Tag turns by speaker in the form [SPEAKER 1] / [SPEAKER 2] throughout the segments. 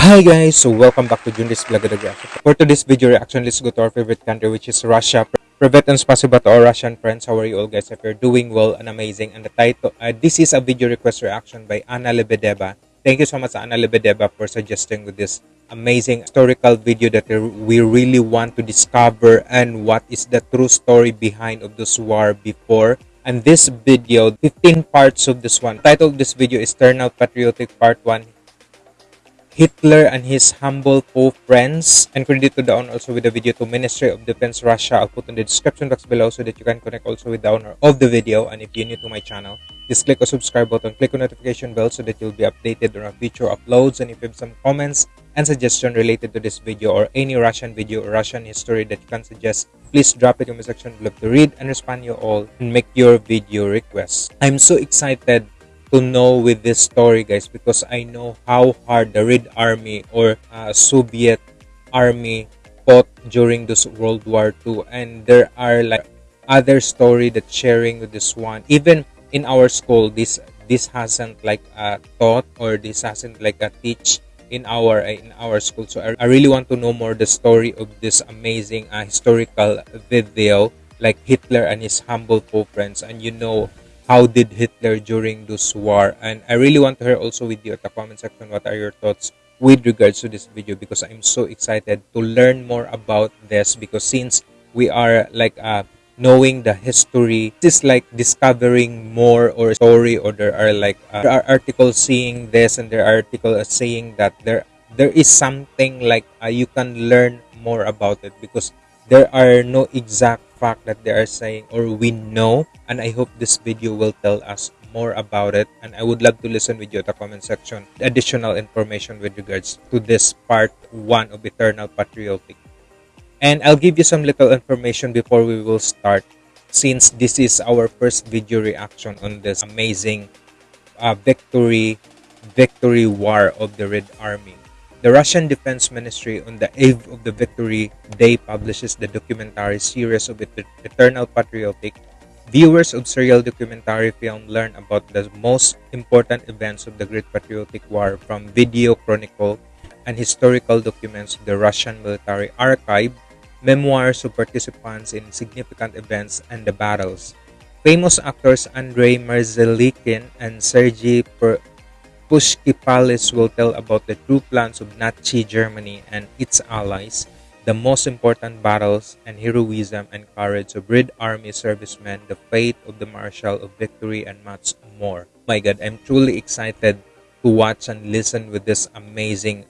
[SPEAKER 1] Hi guys, so welcome back to Junris Vlog Reaction. For today's video reaction, let's go to our favorite country which is Russia. Privet and spasiba to our Russian friends. How are you all guys? If you're doing well and amazing. And the title, uh, this is a video request reaction by Anna Lebedeva. Thank you so much Anna Lebedeva for suggesting with this amazing historical video that we really want to discover and what is the true story behind of this war before and this video 15 parts of this one title of this video is Eternal patriotic part 1 Hitler and his humble foe friends. And credit to the owner also with the video to Ministry of Defense Russia. I'll put in the description box below so that you can connect also with the owner of the video. And if you're new to my channel, just click the subscribe button, click on notification bell so that you'll be updated on our future uploads. And if you have some comments and suggestion related to this video or any Russian video or Russian history that you can suggest, please drop it in the section. below to read and respond you all and make your video requests. I'm so excited to know with this story guys because I know how hard the Red Army or uh, Soviet army fought during this World War II and there are like other story that sharing with this one. Even in our school this this hasn't like uh, taught or this hasn't like a teach in our uh, in our school. So I, I really want to know more the story of this amazing uh, historical video like Hitler and his humble foe friends. And you know how did Hitler during this war? And I really want to hear also with you at the comment section what are your thoughts with regards to this video because I'm so excited to learn more about this because since we are like uh, knowing the history this is like discovering more or story or there are like uh, there are articles seeing this and there are articles saying that there there is something like uh, you can learn more about it because there are no exact fact that they are saying or we know and I hope this video will tell us more about it. And I would love to listen with you at the comment section. Additional information with regards to this part 1 of Eternal Patriotic. And I'll give you some little information before we will start since this is our first video reaction on this amazing uh, victory victory war of the Red Army the Russian Defense Ministry on the eve of the Victory Day publishes the documentary series of Eternal Patriotic. Viewers of serial documentary film learn about the most important events of the Great Patriotic War from video chronicle and historical documents of the Russian military archive, memoirs of participants in significant events and the battles. Famous actors Andrei Merzlikin and Sergei Puskepalis will tell about the true plans of Nazi Germany and its allies, the most important battles and heroism and courage of Red Army servicemen, the fate of the Marshal of Victory, and much more. My God, I'm truly excited to watch and listen with this amazing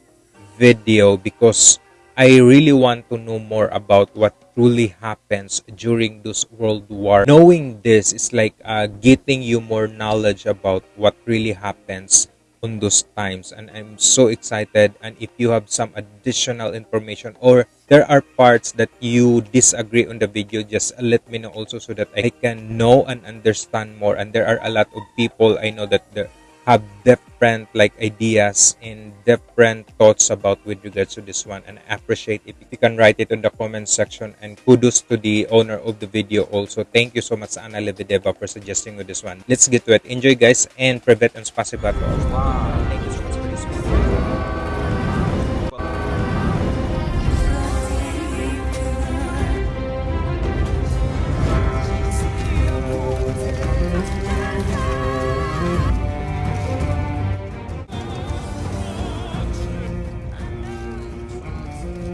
[SPEAKER 1] video because I really want to know more about what truly happens during this world war. Knowing this is like uh, getting you more knowledge about what really happens on those times and i'm so excited. And if you have some additional information or there are parts that you disagree on the video just let me know also so that i can know and understand more. And there are a lot of people i know that there have different like ideas and different thoughts about with regards to this one and I appreciate if you can write it in the comment section and kudos to the owner of the video also. Thank you so much Anna Lebedeva for suggesting with this one. Let's get to it. Enjoy guys and privet and spasiba to all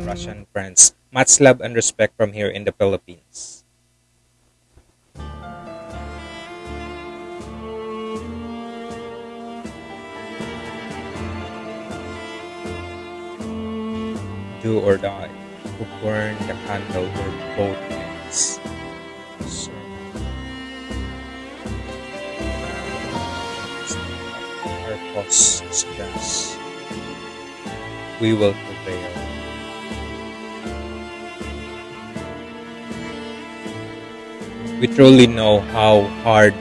[SPEAKER 1] Russian friends. Much love and respect from here in the Philippines. Do or die, who burn the candle or both ends. We will prevail. We truly know how hard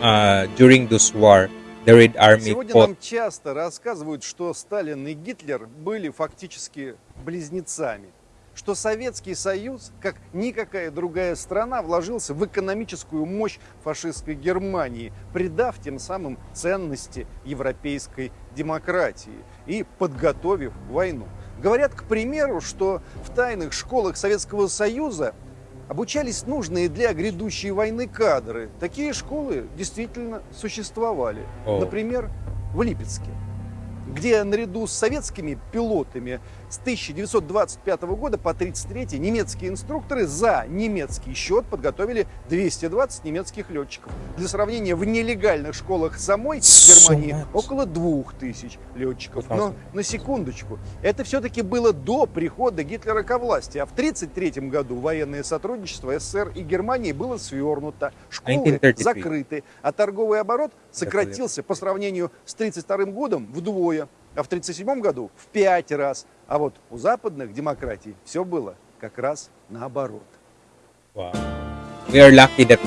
[SPEAKER 1] uh, during this war the Red Army
[SPEAKER 2] Сегодня
[SPEAKER 1] fought.
[SPEAKER 2] нам часто рассказывают, что Сталин и Гитлер были фактически близнецами, что Советский Союз, как никакая другая страна, вложился в экономическую мощь фашистской Германии, придав тем самым ценности европейской демократии и подготовив войну. Говорят, к примеру, что в тайных школах Советского Союза обучались нужные для грядущей войны кадры. Такие школы действительно существовали.
[SPEAKER 1] О.
[SPEAKER 2] Например, в Липецке где наряду с советскими пилотами с 1925 года по 1933 немецкие инструкторы за немецкий счет подготовили 220 немецких летчиков. Для сравнения, в нелегальных школах самой Германии около 2000 летчиков. Но
[SPEAKER 1] 2000.
[SPEAKER 2] на секундочку, это все-таки было до прихода Гитлера ко власти, а в 1933 году военное сотрудничество СССР и Германии было свернуто, школы
[SPEAKER 1] 1933.
[SPEAKER 2] закрыты, а торговый оборот сократился по сравнению с 1932 годом вдвое, а в 1937 году в пять раз. А вот у западных демократий все было как раз наоборот.
[SPEAKER 1] Wow. We are lucky that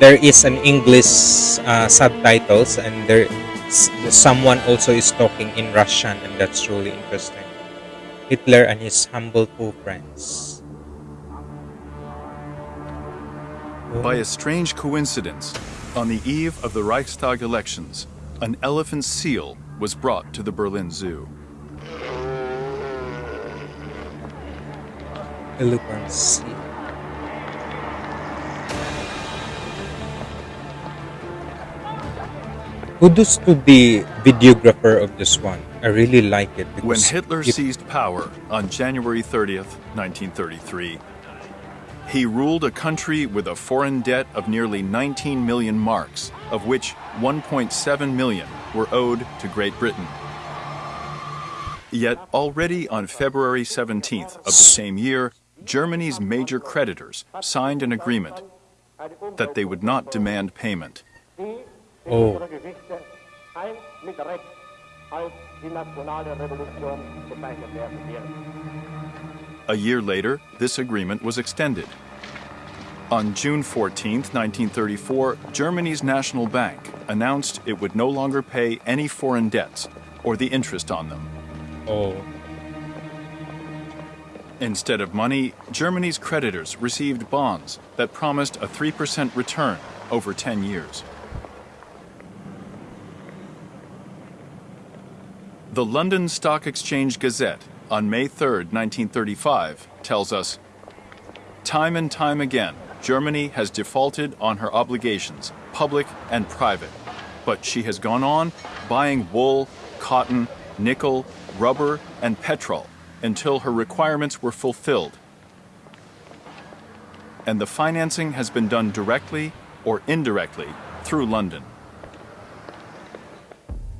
[SPEAKER 1] there is an English uh, subtitles and there s- someone also is talking in Russian and that's really interesting. Hitler and his humble two friends.
[SPEAKER 3] By a strange coincidence, on the eve of the Reichstag elections, an elephant seal was brought to the Berlin Zoo.
[SPEAKER 1] Kudos to the videographer of this one. I really like it
[SPEAKER 3] When Hitler
[SPEAKER 1] it-
[SPEAKER 3] seized power on January 30th, 1933, he ruled a country with a foreign debt of nearly 19 million marks, of which 1.7 million were owed to Great Britain. Yet already on February 17th of the same year, Germany's major creditors signed an agreement that they would not demand payment.
[SPEAKER 1] Oh.
[SPEAKER 4] unsere Geschichte ein mit Recht als die nationale Revolution bezeichnet werden wird.
[SPEAKER 3] A year later, this agreement was extended. On June 14, 1934, Germany's National Bank announced it would no longer pay any foreign debts or the interest on them.
[SPEAKER 1] oh,
[SPEAKER 3] Instead of money, Germany's creditors received bonds that promised a 3% return over 10 years. The London Stock Exchange Gazette on May 3, 1935, tells us Time and time again, Germany has defaulted on her obligations, public and private. But she has gone on buying wool, cotton, nickel, rubber, and petrol until her requirements were fulfilled. And the financing has been done directly or indirectly through London.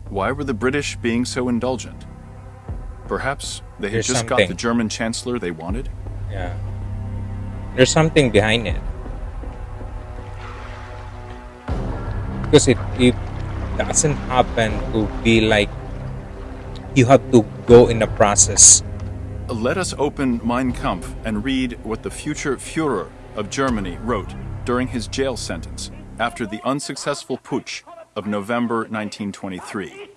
[SPEAKER 3] Why were the British being so indulgent? Perhaps they had
[SPEAKER 1] There's
[SPEAKER 3] just got the German chancellor they wanted?
[SPEAKER 1] yeah. There's something behind it. Because it, it doesn't happen to be like you have to go in a process.
[SPEAKER 3] Let us open Mein Kampf and read what the future Führer of Germany wrote during his jail sentence after the unsuccessful putsch of November 1923.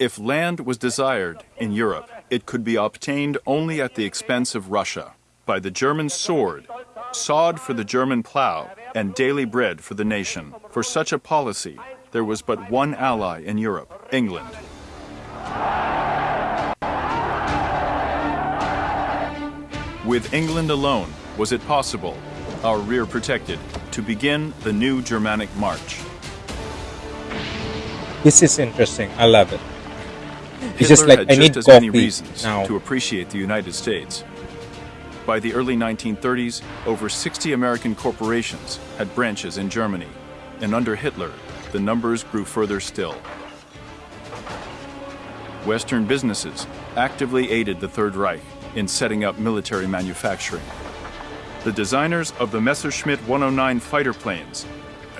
[SPEAKER 3] If land was desired in Europe, it could be obtained only at the expense of Russia, by the German sword, sod for the German plow, and daily bread for the nation. For such a policy, there was but one ally in Europe England. With England alone was it possible, our rear protected, to begin the new Germanic march.
[SPEAKER 1] This is interesting. I love it.
[SPEAKER 3] Hitler
[SPEAKER 1] just like
[SPEAKER 3] had
[SPEAKER 1] I
[SPEAKER 3] just as many reasons
[SPEAKER 1] now.
[SPEAKER 3] to appreciate the United States. By the early 1930s, over 60 American corporations had branches in Germany, and under Hitler, the numbers grew further still. Western businesses actively aided the Third Reich in setting up military manufacturing. The designers of the Messerschmitt 109 fighter planes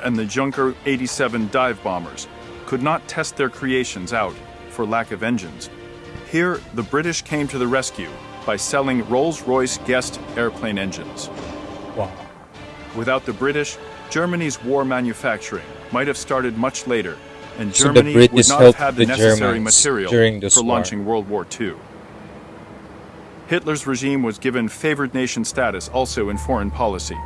[SPEAKER 3] and the Junker 87 dive bombers could not test their creations out for lack of engines. Here, the British came to the rescue by selling Rolls Royce Kestrel airplane engines.
[SPEAKER 1] Wow.
[SPEAKER 3] Without the British, Germany's war manufacturing might have started much later, and
[SPEAKER 1] So
[SPEAKER 3] Germany would not have had the
[SPEAKER 1] the
[SPEAKER 3] necessary
[SPEAKER 1] Germans
[SPEAKER 3] material for
[SPEAKER 1] war.
[SPEAKER 3] launching World War II. Hitler's regime was given favored nation status also in foreign policy.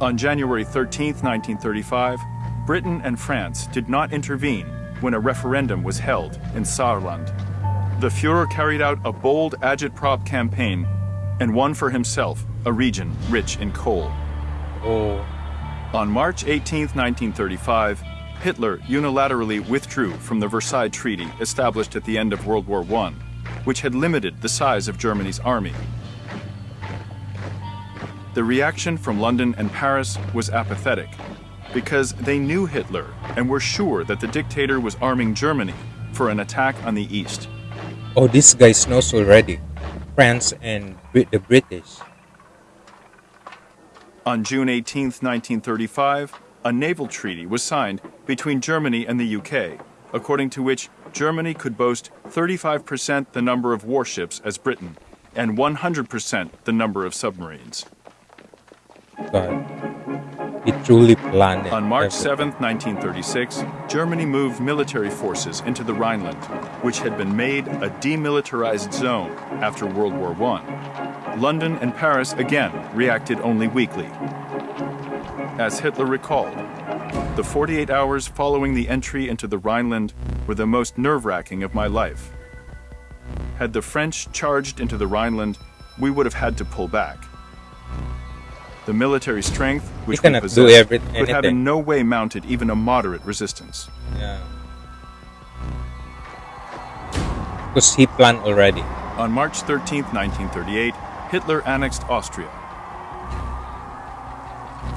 [SPEAKER 3] On January 13, 1935, Britain and France did not intervene when a referendum was held in Saarland. The Fuhrer carried out a bold agitprop campaign and won for himself a region rich in coal.
[SPEAKER 1] Oh,
[SPEAKER 3] On March 18, 1935, Hitler unilaterally withdrew from the Versailles Treaty established at the end of World War I, which had limited the size of Germany's army. The reaction from London and Paris was apathetic because they knew Hitler and were sure that the dictator was arming Germany for an attack on the east.
[SPEAKER 1] oh, this guy knows already. France and the British.
[SPEAKER 3] On June 18, 1935, a naval treaty was signed between Germany and the UK, according to which Germany could boast 35% the number of warships as Britain and 100% the number of submarines.
[SPEAKER 1] God, truly planned.
[SPEAKER 3] On March
[SPEAKER 1] everything.
[SPEAKER 3] 7, 1936, Germany moved military forces into the Rhineland, which had been made a demilitarized zone after World War I. London and Paris again reacted only weakly. As Hitler recalled, the 48 hours following the entry into the Rhineland were the most nerve wracking of my life. Had the French charged into the Rhineland, we would have had to pull back. The military strength which we possessed could have in no way mounted even a moderate resistance.
[SPEAKER 1] Yeah. Because he planned already.
[SPEAKER 3] On March 13, 1938, Hitler annexed Austria.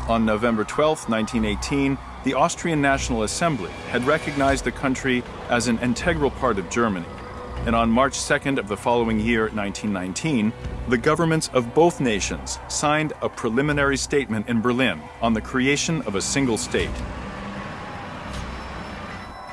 [SPEAKER 3] On November 12, 1918, the Austrian National Assembly had recognized the country as an integral part of Germany. And on March 2nd of the following year, 1919, the governments of both nations signed a preliminary statement in Berlin on the creation of a single state.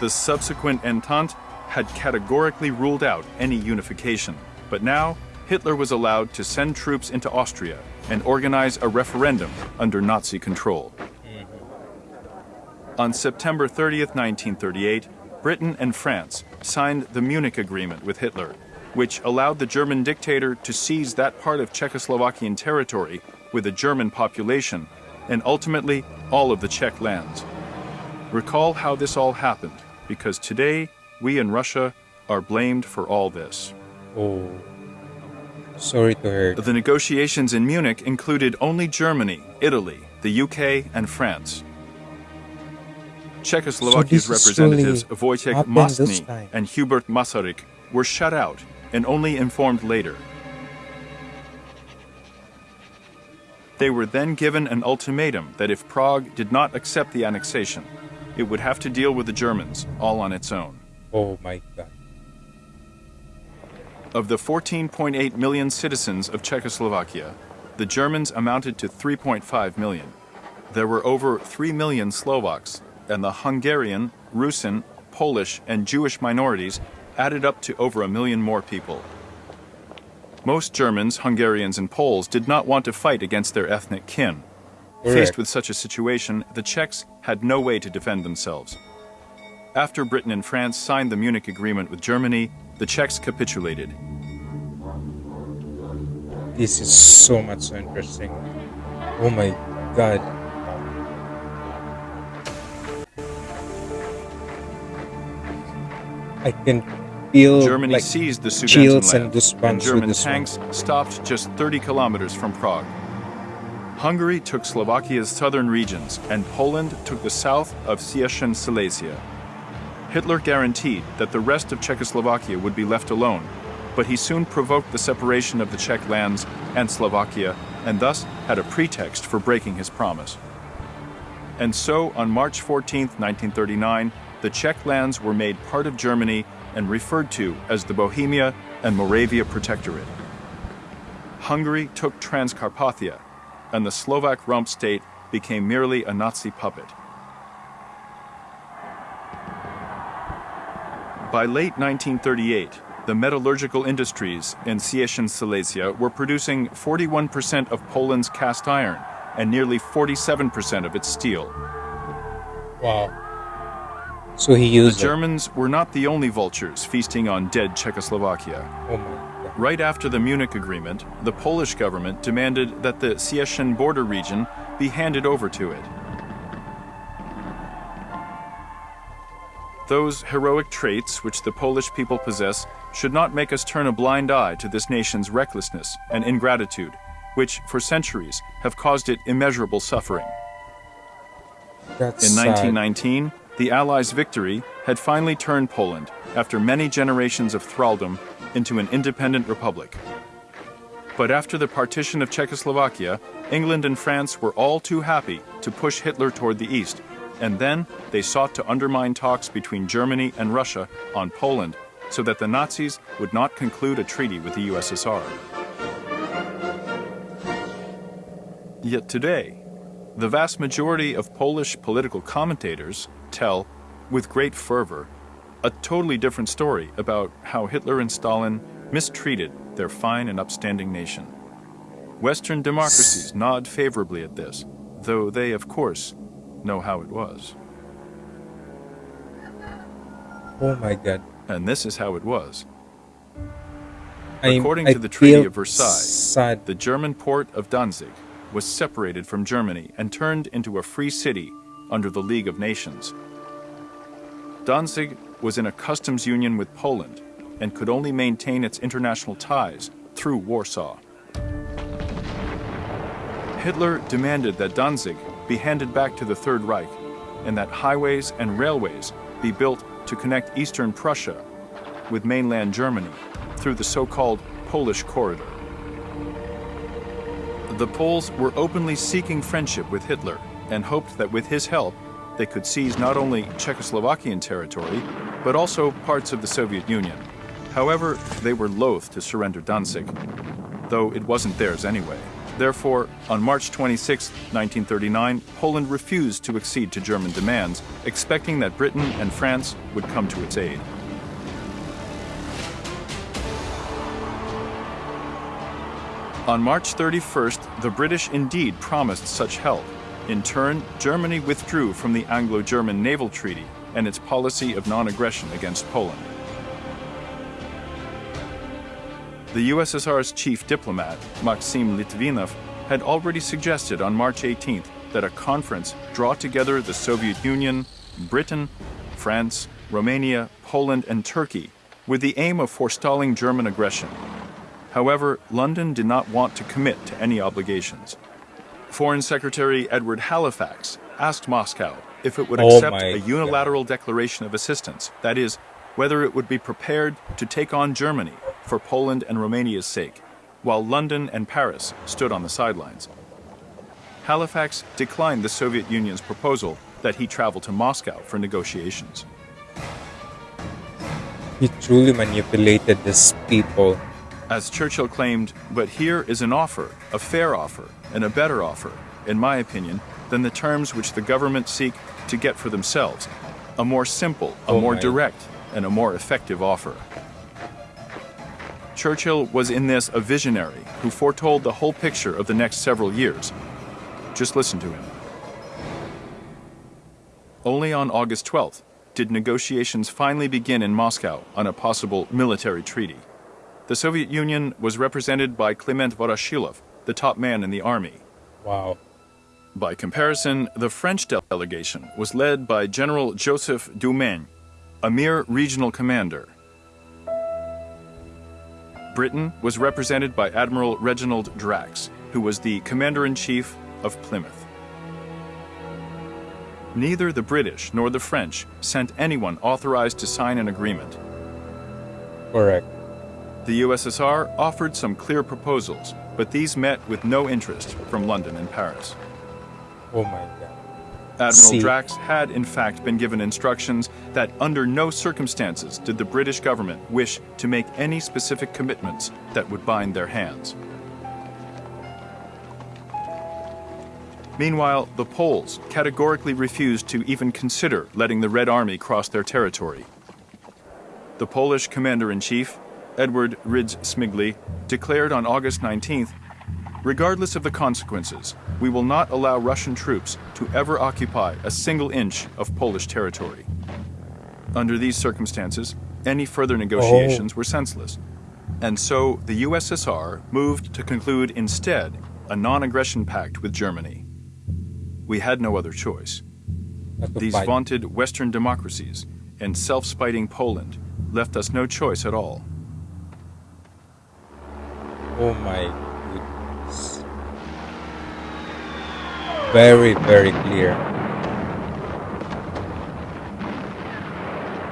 [SPEAKER 3] The subsequent Entente had categorically ruled out any unification, but now Hitler was allowed to send troops into Austria and organize a referendum under Nazi control. Mm-hmm. On September 30th, 1938, Britain and France signed the Munich Agreement with Hitler, which allowed the German dictator to seize that part of Czechoslovakian territory with a German population and ultimately all of the Czech lands. Recall how this all happened, because today we in Russia are blamed for all this.
[SPEAKER 1] Oh. Sorry to hear.
[SPEAKER 3] The negotiations in Munich included only Germany, Italy, the UK, and France. Czechoslovakia's
[SPEAKER 1] So
[SPEAKER 3] representatives Wojciech Mastny and Hubert Masaryk were shut out and only informed later. They were then given an ultimatum that if Prague did not accept the annexation, it would have to deal with the Germans all on its own.
[SPEAKER 1] Oh my God.
[SPEAKER 3] Of the 14.8 million citizens of Czechoslovakia, the Germans amounted to 3.5 million. There were over 3 million Slovaks, and the Hungarian, Rusin, Polish, and Jewish minorities added up to over a million more people. Most Germans, Hungarians, and Poles did not want to fight against their ethnic kin. Faced with such a situation, the Czechs had no way to defend themselves. After Britain and France signed the Munich Agreement with Germany, the Czechs capitulated.
[SPEAKER 1] This is so much so interesting. Oh my God. I can feel
[SPEAKER 3] Germany
[SPEAKER 1] like
[SPEAKER 3] seized the
[SPEAKER 1] chills and
[SPEAKER 3] Sudetenland,
[SPEAKER 1] goosebumps
[SPEAKER 3] and German
[SPEAKER 1] this one.
[SPEAKER 3] tanks stopped just 30 kilometers from Prague. Hungary took Slovakia's southern regions, and Poland took the south of Cieszyn Silesia. Hitler guaranteed that the rest of Czechoslovakia would be left alone, but he soon provoked the separation of the Czech lands and Slovakia, and thus had a pretext for breaking his promise. And so, on March 14, 1939, the Czech lands were made part of Germany and referred to as the Bohemia and Moravia Protectorate. Hungary took Transcarpathia, and the Slovak rump state became merely a Nazi puppet. By late 1938, the metallurgical industries in Cieszyn Silesia were producing 41% of Poland's cast iron and nearly 47% of its steel.
[SPEAKER 1] wow. So he
[SPEAKER 3] The
[SPEAKER 1] used it.
[SPEAKER 3] Germans were not the only vultures feasting on dead Czechoslovakia.
[SPEAKER 1] Oh.
[SPEAKER 3] Right after the Munich Agreement, the Polish government demanded that the Cieszyn border region be handed over to it. Those heroic traits which the Polish people possess should not make us turn a blind eye to this nation's recklessness and ingratitude, which for centuries have caused it immeasurable suffering.
[SPEAKER 1] That's
[SPEAKER 3] In
[SPEAKER 1] sad.
[SPEAKER 3] 1919, the Allies' victory had finally turned Poland, after many generations of thraldom, into an independent republic. But after the partition of Czechoslovakia, England and France were all too happy to push Hitler toward the east, and then they sought to undermine talks between Germany and Russia on Poland so that the Nazis would not conclude a treaty with the USSR. Yet today, the vast majority of Polish political commentators tell, with great fervor, a totally different story about how Hitler and Stalin mistreated their fine and upstanding nation. Western democracies nod favorably at this, though they, of course, know how it was.
[SPEAKER 1] Oh my god.
[SPEAKER 3] And this is how it was.
[SPEAKER 1] I'm-
[SPEAKER 3] According to the Treaty of Versailles,
[SPEAKER 1] sad.
[SPEAKER 3] The German port of Danzig was separated from Germany and turned into a free city under the League of Nations. Danzig was in a customs union with Poland and could only maintain its international ties through Warsaw. Hitler demanded that Danzig be handed back to the Third Reich and that highways and railways be built to connect eastern Prussia with mainland Germany through the so-called Polish Corridor. The Poles were openly seeking friendship with Hitler and hoped that with his help, they could seize not only Czechoslovakian territory, but also parts of the Soviet Union. However, they were loath to surrender Danzig, though it wasn't theirs anyway. Therefore, on March 26, 1939, Poland refused to accede to German demands, expecting that Britain and France would come to its aid. On March 31st, the British indeed promised such help. In turn, Germany withdrew from the Anglo German Naval Treaty and its policy of non aggression against Poland. The USSR's chief diplomat, Maxim Litvinov, had already suggested on March 18th that a conference draw together the Soviet Union, Britain, France, Romania, Poland, and Turkey with the aim of forestalling German aggression. However, London did not want to commit to any obligations. Foreign Secretary Edward Halifax asked Moscow if it would
[SPEAKER 1] Oh
[SPEAKER 3] accept a unilateral declaration of assistance, that is, whether it would be prepared to take on Germany for Poland and Romania's sake, while London and Paris stood on the sidelines. Halifax declined the Soviet Union's proposal that he travel to Moscow for negotiations.
[SPEAKER 1] He truly manipulated these people.
[SPEAKER 3] As Churchill claimed, but here is an offer, a fair offer, and a better offer, in my opinion, than the terms which the government seek to get for themselves. A more simple, a
[SPEAKER 1] Oh
[SPEAKER 3] more
[SPEAKER 1] my.
[SPEAKER 3] direct, and a more effective offer. Churchill was in this a visionary who foretold the whole picture of the next several years. Just listen to him. Only on August 12th did negotiations finally begin in Moscow on a possible military treaty. The Soviet Union was represented by Klement Voroshilov, the top man in the army.
[SPEAKER 1] Wow.
[SPEAKER 3] By comparison, the French delegation was led by General Joseph Dumaine, a mere regional commander. Britain was represented by Admiral Reginald Drax, who was the commander in chief of Plymouth. Neither the British nor the French sent anyone authorized to sign an agreement.
[SPEAKER 1] Correct.
[SPEAKER 3] The USSR offered some clear proposals, but these met with no interest from London and Paris.
[SPEAKER 1] Oh my god.
[SPEAKER 3] Admiral
[SPEAKER 1] See.
[SPEAKER 3] Drax had, in fact, been given instructions that under no circumstances did the British government wish to make any specific commitments that would bind their hands. Meanwhile, the Poles categorically refused to even consider letting the Red Army cross their territory. The Polish commander in chief, Edward Rydz Smigli, declared on August 19th Regardless of the consequences, we will not allow Russian troops to ever occupy a single inch of Polish territory. Under these circumstances, any further negotiations oh. were senseless. And so the USSR moved to conclude instead a non aggression pact with Germany. We had no other choice. These
[SPEAKER 1] fight.
[SPEAKER 3] vaunted Western democracies and self spiting Poland left us no choice at all.
[SPEAKER 1] Oh my goodness. Very, very clear.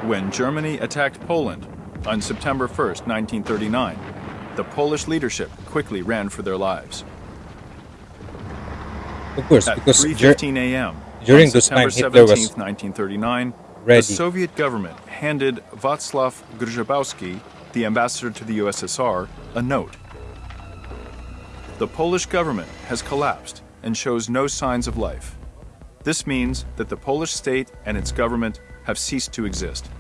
[SPEAKER 3] When Germany attacked Poland on September 1st, 1939, the Polish leadership quickly ran for their lives.
[SPEAKER 1] Of course,
[SPEAKER 3] At
[SPEAKER 1] because Ger-
[SPEAKER 3] 3:15 a.m.
[SPEAKER 1] during this
[SPEAKER 3] September
[SPEAKER 1] time, Hitler was
[SPEAKER 3] 17th, 1939,
[SPEAKER 1] ready.
[SPEAKER 3] the Soviet government handed Wacław Grzybowski, the ambassador to the USSR, a note. The Polish government has collapsed and shows no signs of life. This means that the Polish state and its government have ceased to exist.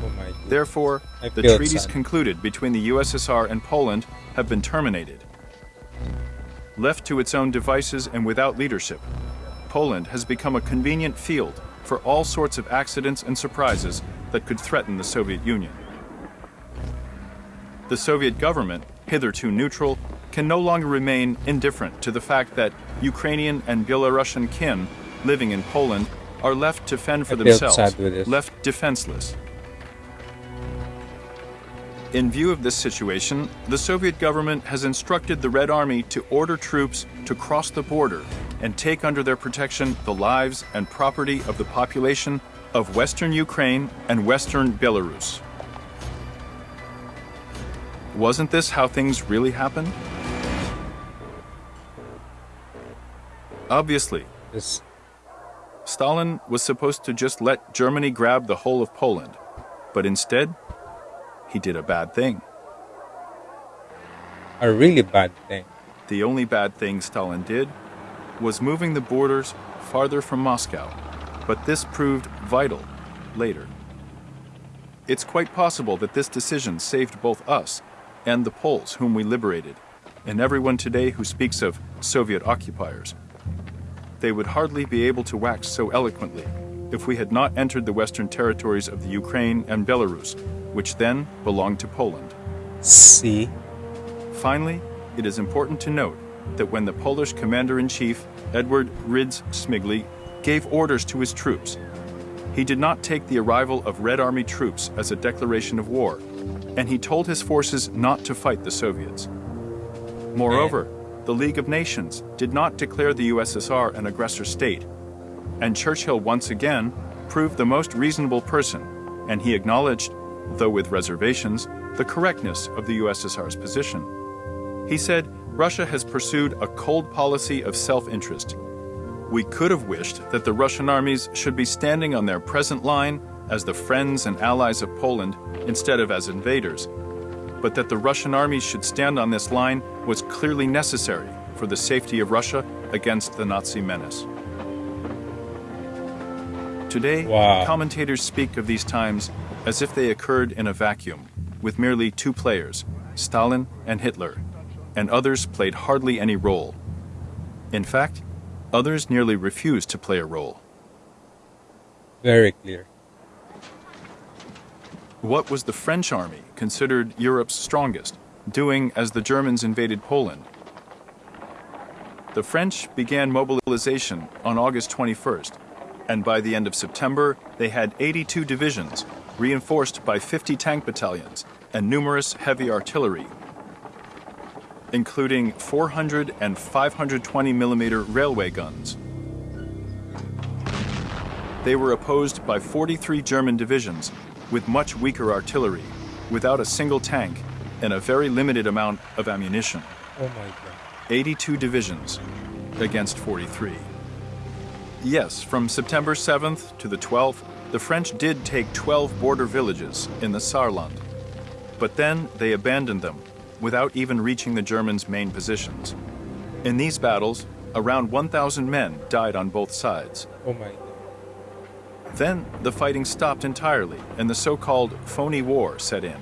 [SPEAKER 1] oh.
[SPEAKER 3] Therefore,
[SPEAKER 1] I
[SPEAKER 3] the treaties
[SPEAKER 1] sad.
[SPEAKER 3] concluded between the USSR and Poland have been terminated. Left to its own devices and without leadership, Poland has become a convenient field for all sorts of accidents and surprises that could threaten the Soviet Union. The Soviet government, hitherto neutral, can no longer remain indifferent to the fact that Ukrainian and Belarusian kin living in Poland are left to fend for themselves,
[SPEAKER 1] sad with this.
[SPEAKER 3] left defenseless. In view of this situation, the Soviet government has instructed the Red Army to order troops to cross the border and take under their protection the lives and property of the population of Western Ukraine and Western Belarus. Wasn't this how things really happened? Obviously, Stalin was supposed to just let Germany grab the whole of Poland, but instead, he did a bad thing.
[SPEAKER 1] a really bad thing.
[SPEAKER 3] The only bad thing Stalin did was moving the borders farther from Moscow, but this proved vital later. It's quite possible that this decision saved both us and the Poles whom we liberated, and everyone today who speaks of Soviet occupiers. They would hardly be able to wax so eloquently if we had not entered the western territories of the Ukraine and Belarus, which then belonged to Poland.
[SPEAKER 1] See?
[SPEAKER 3] Finally, it is important to note that when the Polish commander in chief, Edward Rydz Smigli, gave orders to his troops, he did not take the arrival of Red Army troops as a declaration of war, and he told his forces not to fight the Soviets. Moreover, the League of Nations did not declare the USSR an aggressor state, and Churchill once again proved the most reasonable person, and he acknowledged, though with reservations, the correctness of the USSR's position. He said Russia has pursued a cold policy of self interest. We could have wished that the Russian armies should be standing on their present line as the friends and allies of Poland instead of as invaders, but that the Russian armies should stand on this line was clearly necessary for the safety of Russia against the Nazi menace. Today,
[SPEAKER 1] Wow.
[SPEAKER 3] commentators speak of these times as if they occurred in a vacuum, with merely two players, Stalin and Hitler, and others played hardly any role. In fact, others nearly refused to play a role.
[SPEAKER 1] Very clear.
[SPEAKER 3] What was the French army, considered Europe's strongest, doing as the Germans invaded Poland? The French began mobilization on August 21st, and by the end of September, they had 82 divisions, reinforced by 50 tank battalions and numerous heavy artillery, including 400 and 520 millimeter railway guns. They were opposed by 43 German divisions with much weaker artillery, without a single tank, and a very limited amount of ammunition.
[SPEAKER 1] Oh my god.
[SPEAKER 3] 82 divisions against 43. Yes, from September 7th to the 12th, the French did take 12 border villages in the Saarland. But then they abandoned them without even reaching the Germans' main positions. In these battles, around 1,000 men died on both sides.
[SPEAKER 1] Oh my god.
[SPEAKER 3] Then the fighting stopped entirely and the so called phony war set in.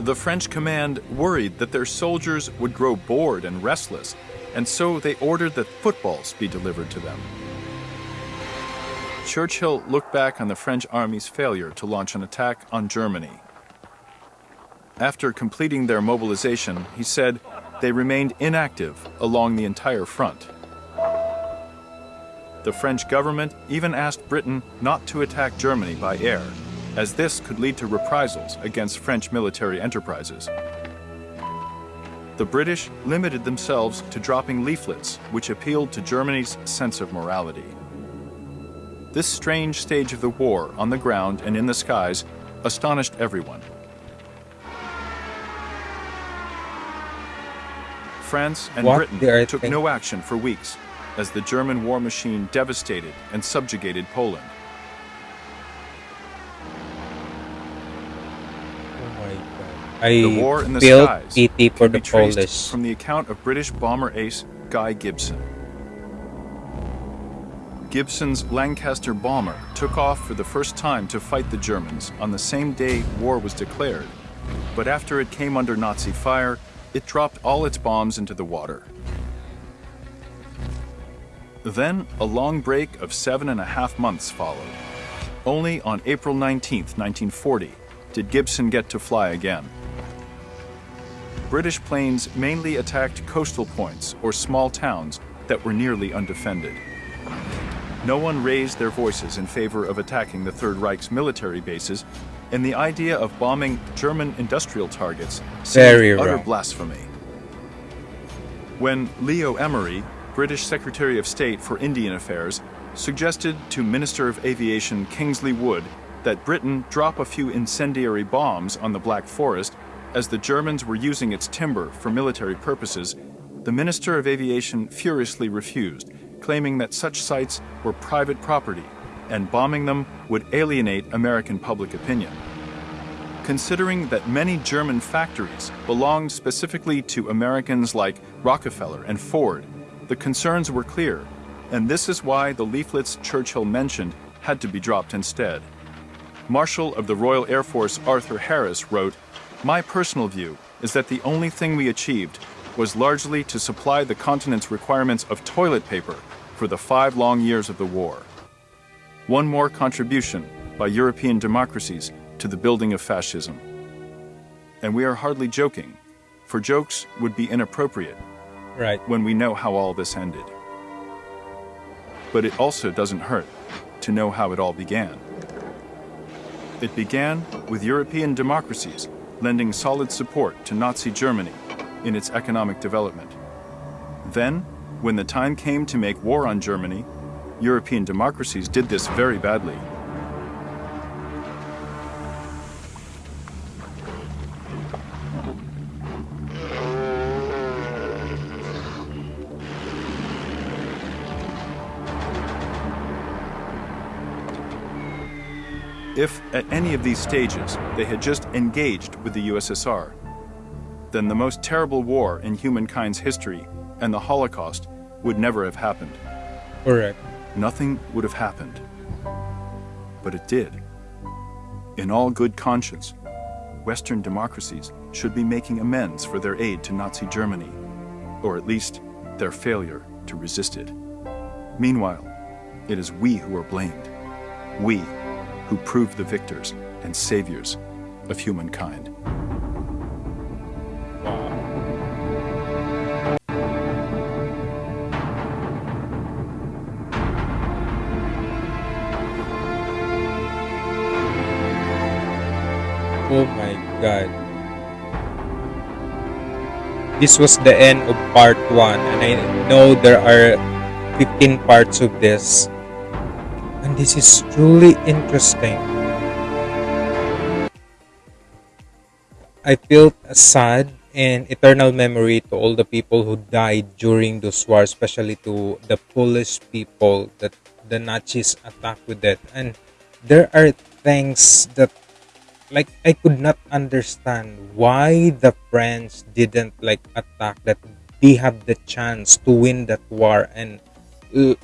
[SPEAKER 3] The French command worried that their soldiers would grow bored and restless, and so they ordered that footballs be delivered to them. Churchill looked back on the French army's failure to launch an attack on Germany. After completing their mobilization, he said they remained inactive along the entire front. The French government even asked Britain not to attack Germany by air, as this could lead to reprisals against French military enterprises. The British limited themselves to dropping leaflets which appealed to Germany's sense of morality. This strange stage of the war on the ground and in the skies astonished everyone. France and
[SPEAKER 1] What
[SPEAKER 3] Britain took no action for weeks as the German war machine devastated and subjugated Poland.
[SPEAKER 1] Oh my god. I
[SPEAKER 3] The war in the skies
[SPEAKER 1] pity for the Polish.
[SPEAKER 3] from the account of British bomber ace Guy Gibson. Gibson's Lancaster bomber took off for the first time to fight the Germans on the same day war was declared, but after it came under Nazi fire, it dropped all its bombs into the water. Then a long break of seven and a half months followed. Only on April 19, 1940, did Gibson get to fly again. British planes mainly attacked coastal points or small towns that were nearly undefended. No one raised their voices in favor of attacking the Third Reich's military bases, and the idea of bombing German industrial targets seemed
[SPEAKER 1] Very
[SPEAKER 3] utter
[SPEAKER 1] wrong.
[SPEAKER 3] blasphemy. When Leo Amery, British Secretary of State for Indian Affairs, suggested to Minister of Aviation Kingsley Wood that Britain drop a few incendiary bombs on the Black Forest as the Germans were using its timber for military purposes, the Minister of Aviation furiously refused, claiming that such sites were private property and bombing them would alienate American public opinion. Considering that many German factories belonged specifically to Americans like Rockefeller and Ford, the concerns were clear, and this is why the leaflets Churchill mentioned had to be dropped instead. Marshal of the Royal Air Force Arthur Harris wrote, My personal view is that the only thing we achieved was largely to supply the continent's requirements of toilet paper for the five long years of the war. One more contribution by European democracies to the building of fascism. And we are hardly joking, for jokes would be inappropriate
[SPEAKER 1] Right.
[SPEAKER 3] when we know how all this ended. But it also doesn't hurt to know how it all began. It began with European democracies lending solid support to Nazi Germany in its economic development. Then, when the time came to make war on Germany, European democracies did this very badly. If at any of these stages they had just engaged with the USSR, then the most terrible war in humankind's history and the Holocaust would never have happened.
[SPEAKER 1] Correct.
[SPEAKER 3] Nothing would have happened. But it did. In all good conscience, Western democracies should be making amends for their aid to Nazi Germany, or at least their failure to resist it. Meanwhile, it is we who are blamed. We who proved the victors and saviors of humankind.
[SPEAKER 1] Oh my god. This was the end of part 1 and I know there are 15 parts of this. And this is truly interesting. I felt sad and eternal memory to all the people who died during those wars, especially to the Polish people that the Nazis attacked with it. And there are things that like I could not understand why the French didn't like attack that they have the chance to win that war and uh,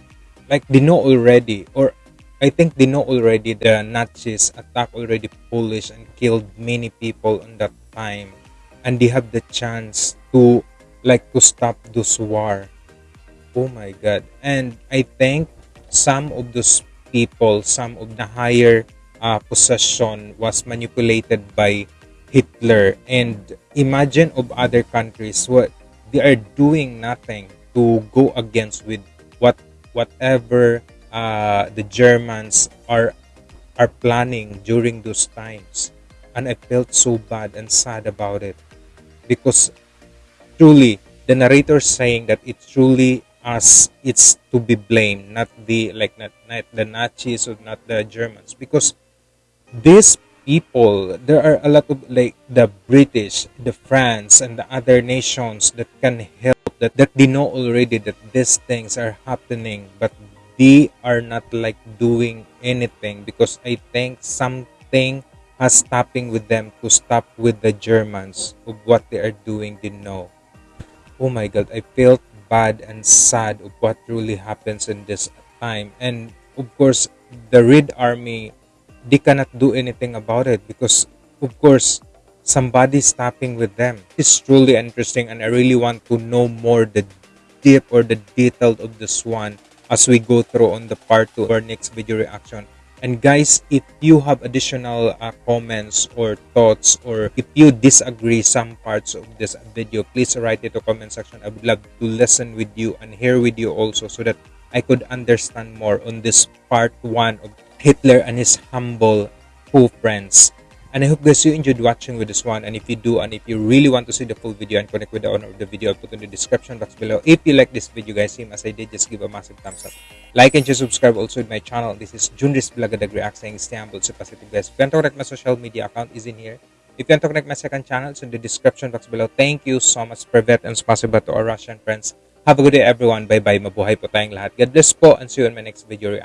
[SPEAKER 1] like they know already or I think they know already the Nazis attacked already Polish and killed many people in that time. And they have the chance to like to stop this war. Oh my god. And I think some of those people, some of the higher uh, possession was manipulated by Hitler. And imagine of other countries what they are doing nothing to go against with what whatever uh, the Germans are are planning during those times. And I felt so bad and sad about it because truly the narrator saying that it's truly us it's to be blamed not the like not, not the nazis or not the germans because these people there are a lot of like the british the france and the other nations that can help that that they know already that these things are happening but they are not like doing anything because i think something has stopping with them to stop with the germans of what they are doing they know. Oh my god i felt bad and sad of what really happens in this time. And of course the red army they cannot do anything about it because of course somebody stopping with them it's truly interesting and i really want to know more the deep or the detail of this one as we go through on the part two of our next video reaction and guys, if you have additional uh, comments or thoughts or if you disagree some parts of this video, please write it to comment section. I would love to listen with you and hear with you also so that I could understand more on this part one of Hitler and his humble two friends. And I hope guys you enjoyed watching with this one. And if you do, and if you really want to see the full video and connect with the owner of the video, I'll put in the description box below. If you like this video guys, same as I did, just give a massive thumbs up. Like and just subscribe also with my channel. This is Junris Blagadag React saying stay humble, so positive guys. If you want to connect my social media account is in here. If you want to connect my second channel, it's in the description box below. Thank you so much, Privet, and spasiba to our Russian friends. Have a good day everyone. Bye-bye. Mabuhay po tayong lahat. God bless po and see you in my next video.